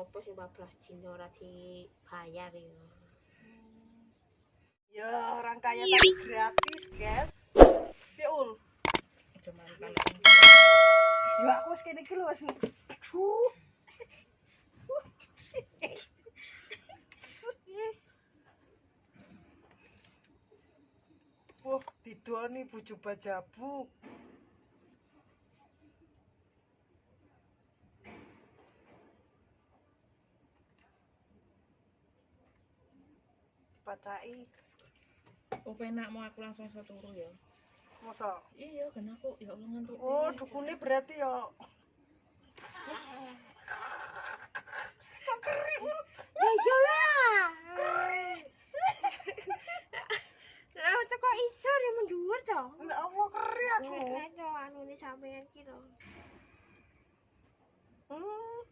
ngopo sing 14 dino ora dibayar ya. Ya orang kaya tapi gratis, guys. Ya ul. Cuma kan Ya aku wis kene iki lho wis. Aduh. Wah, didoni bojo bajabu. Dipacai. oh penak mau aku langsung iso turu ya. Masa? Iya, kan aku ya Allah ngantuk. Oh, dukune berarti ya. Ya iyalah. Lah teko iso ya mendhuwur to. Ya Allah keri aku. Nek to anu ni sampean ki to. Hmm.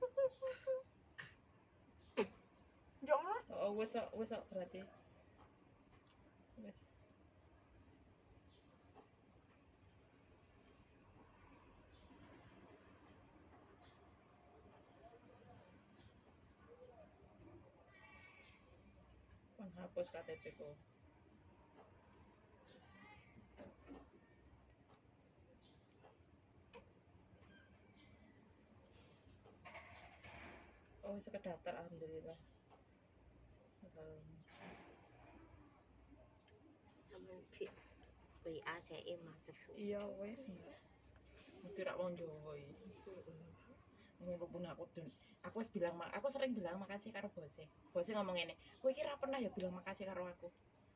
Ya Allah. Oh, wis kok, wis kok berarti. Hapus KTP ku. Oh, wis kedaftar alhamdulillah. Salam. Sampean pi WA dhek matur. Iya wes. Mesti rak wong Jawa iki. Mumpun aku dun. Aku wis bilang aku sering bilang makasih karo bose. Bose ngomong ngene, "Kowe iki ra pernah ya bilang makasih karo aku."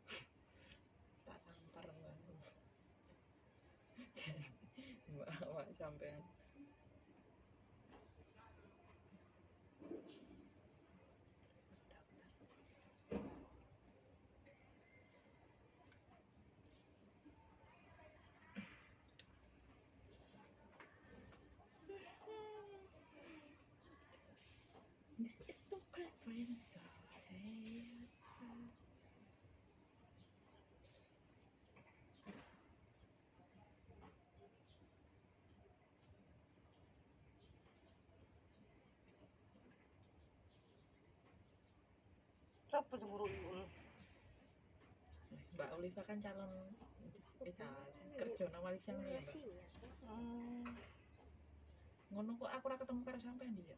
tak sampar mbak. Mbak awak sampean. Sopo sing ngurui ul? Mbak Oliva kan calon kita kerja nang Malaysia nih, Mbak. Hmm. Ngono kok aku ora ketemu karo sampean dia.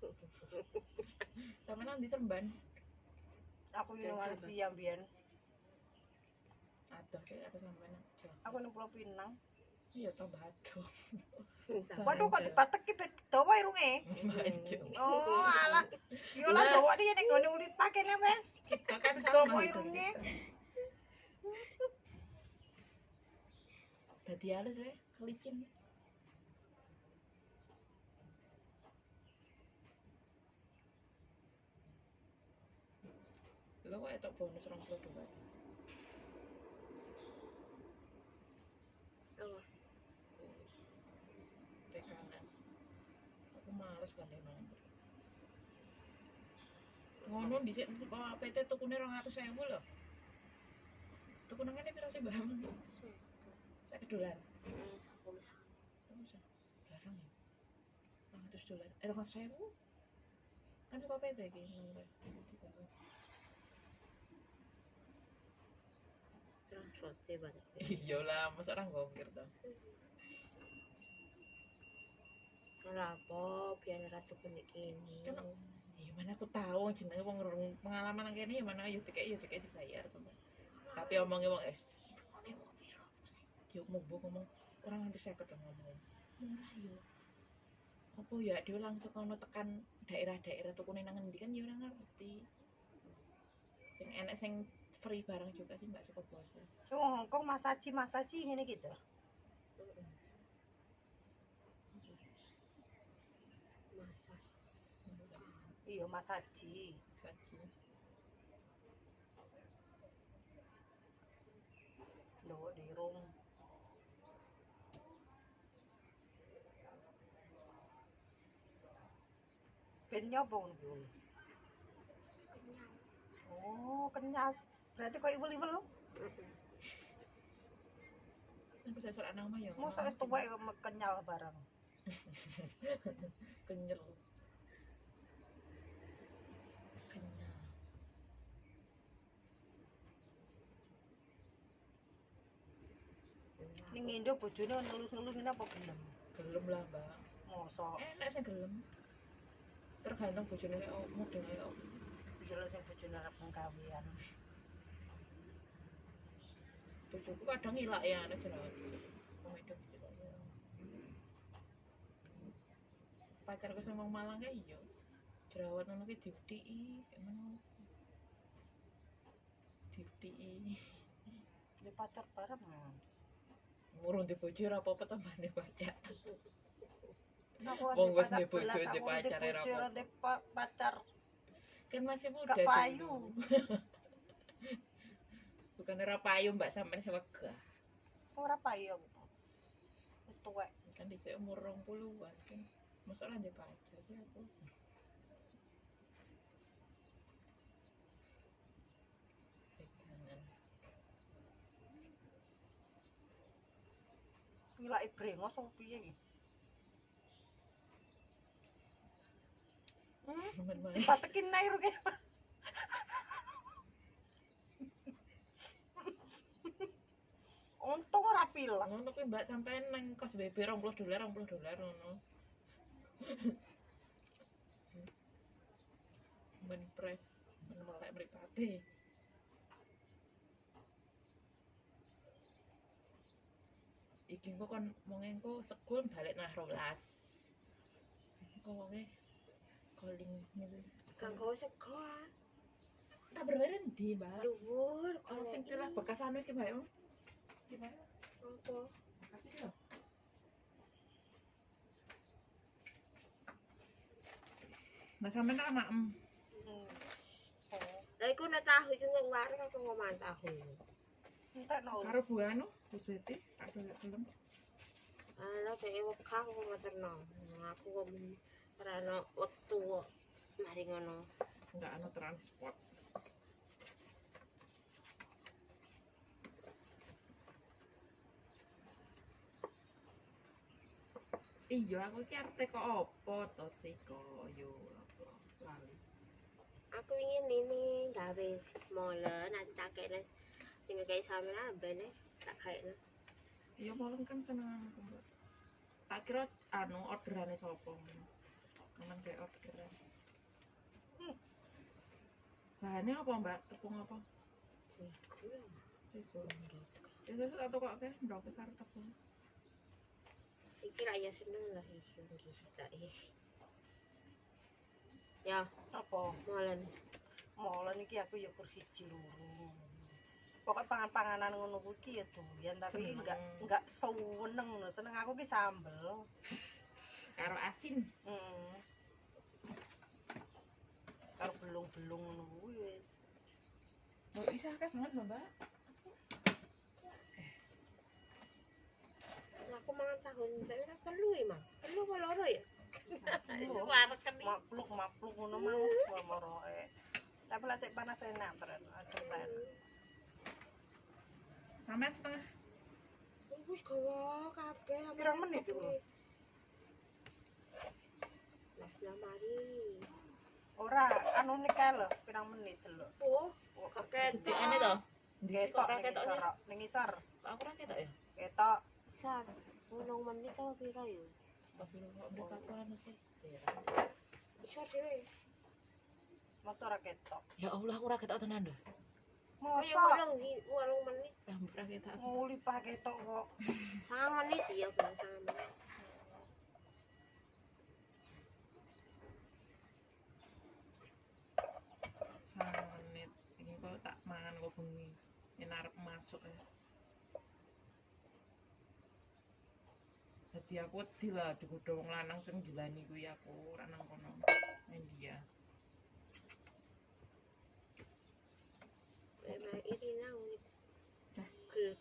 Sampean nanti seremban. Aku di Malaysia mbiyen. Aduh, kayak ada sampean aja. Aku Pulau Pinang. Iya, toh batu. Waduh kok dipateki ben dawa irunge. Baju. Oh, alah. Yo lah dawa iki ning ngene ulit pakene wes. Kita kan sama itu. irunge. Dadi halus ya, kelicin. Lo kok etok bonus 22. Oh, rekanan aku males banding nomor ngono dhisik kok PT tukune 200.000 lho tuku nang kene pira sih Mbak? Sak dolar. Usah. Larang ya. 200 dolar. Eh 200.000. Kan suka PT iki nomor. Transport banget. Iya lah, masa orang gokir to. Kenapa biar ratu ini? Kan- Ya mana aku tahu jenenge wong pengalaman nang kene ya mana ya dikek ya dikek dibayar to. Mbak. Tapi omongnya wong es. Ngene wong piro. Yo ngomong orang nganti 50 dong ngomong. Murah yo. Apa ya dia langsung kono tekan daerah-daerah tukune nang endi kan ya ora ngerti. Sing enek sing free barang juga sih Mbak suka bose. Sing Hongkong masaji masaji ngene gitu. Masas. Iya masaji. Saji. Dawa dirung. Ben nyoba ngono kuwi. Kenyang. Oh, kenyal berarti kok ibel-ibel lu Masa soal anak mah ya. Masa itu baik kenyal barang. kenyal. Kenyal. Ini ngindo bojone nulus-nulus ini apa gelem? Gelem lah, Mbak. Masa? Enak sing gelem. Tergantung bojone kayak model kayak. Bisa lah sing bojone arep gawean bojoku kadang ngilak ya anak jerawat komedon cerita ya pacarku sama Malang kayak iya jerawat ngono ki diudii emang diudii Di pacar bareng. ya. ngurung di bojo ora apa-apa tambahane pacar Wong wis duwe bojo, pacar, ora apa-apa. pacar kan masih muda Gak payu. bukan ora payu mbak sampean sewegah ora payu aku. Wis tuwek. kan di umur rong puluhan kan masalah di pacar sih aku. Ngilaki brengos apa piye iki? Hmm, dipatekin nair ke. Untung ora pilang. ngono kuwi mbak sampean nang kos BB 20 dolar 20 dolar ngono men press men melek mripate iki engko kon wong engko sekul balik nang 12 engko wonge calling ngene Kang kau sekolah. tak berbayar ndi mbak Luhur. kalau sing tilah bekas anu iki mbak gimana? Foto. Kasih dong. Mas sampe nak mak. Hmm. Lah iku nek tahu iku nek warung aku mau makan tahu. No. Karo bu anu, Gus Beti, tak dolek tenan. Ala teh wek aku mau. Aku kok ora ana wektu mari ngono. Enggak ana transport. Iya, aku iki arep teko apa to sih kok yo apa lali. Aku ingin ini gawe molen nanti tak kene sing kayak sampean ambene tak kayak Iya malam kan seneng aku. Tak kira anu orderane sapa. Kaman kayak orderan. Hmm. Bahannya apa, Mbak? Tepung apa? Iku. Ya wis tak kok akeh ndok karo tepung. Iki ra ya seneng lah iki iki tak eh. Ya, Apa? molen. Molen iki aku ya kursi loro. Pokok pangan-panganan ngono kuwi ki ya doyan tapi Seneng. enggak enggak seneng. Seneng aku ki sambel. Karo asin. Heeh. Karo belung-belung ngono kuwi wis. Mbak bisa akeh banget, Mbak. Aku mangan tahun tapi ora telu emang. Telu apa loro ya? Kan iki. makluk, makluk ngono mau moroe. Tapi lah sik panas enak tren, adem tren. Sampean setengah. Wis gawa kabeh. aku Pirang menit iku? Lah lah mari. Ora anu nikah lho, pirang menit lho. Oh, Oh, to. Kok Ketok ning isor, ning isor. Kok aku ora ketok ya? Ketok. Sar. Apa pira ya? Astagfirullah, anu sih? Ya. Iso dhewe. Masa ora ketok. Ya Allah, aku ora ketok tenan lho. Kaya Masa menit, Ya ora ketok. aku. nguli pak ketok kok. sangat menit ya, Bang, sangat menit. Sang menit. Ini kok tak mangan kok bengi. Yen arep masuk ya. Jadi aku wedi lah digodho wong lanang sing gilani kuwi aku ora nang kono. Ning dia. Memang Irina unik.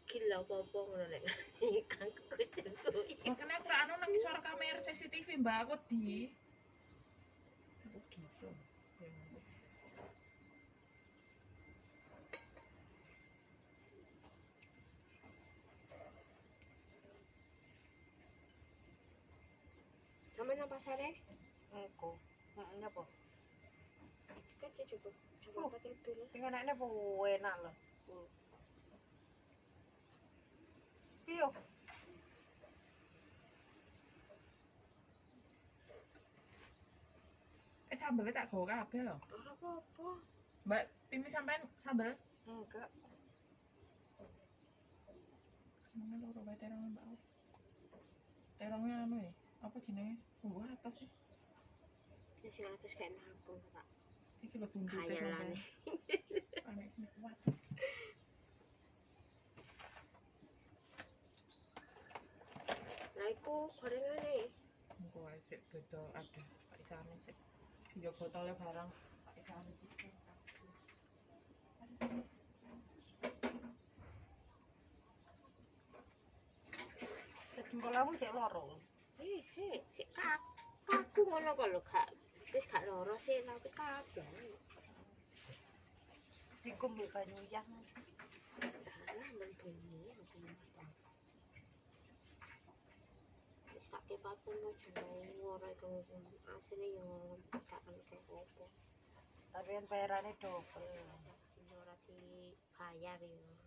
Gil apa-apa ngono nek. Aku kudu Makanya aku ora nang kamera CCTV mbak aku di. Aku gitu. pasare? Engko. Heeh, nyapa? Iki kan cek cukup. Cukup uh, pacar dulu. Dengan anaknya bu enak loh. Uh. Iyo. Eh sambelnya tak kau lho. loh. Apa apa? Mbak, timi sampean sambel? Enggak. Mana lo robek terong mbak? Terongnya anu ya? Apa jenenge? Bumbu atas sih. Ya sing atus kayak nangkung, Pak. Iki lho bumbu Khayalan. Aneh sini kuat. Lah iku gorengane. Engko wae sik beda ada Pak Isane sik. Yo botolnya barang Pak Isane sik. jempol kamu sih loro sik, sik kak. Kaku ngono kok lho, Kak. Wis gak loro sih, tapi kaku. dikum mbek banyu yang Lah, men bunyi aku. Wis tak kepaten kok jeneng ora iku asline yo tak kan kayak opo. tapi double Sing ora dibayar yo.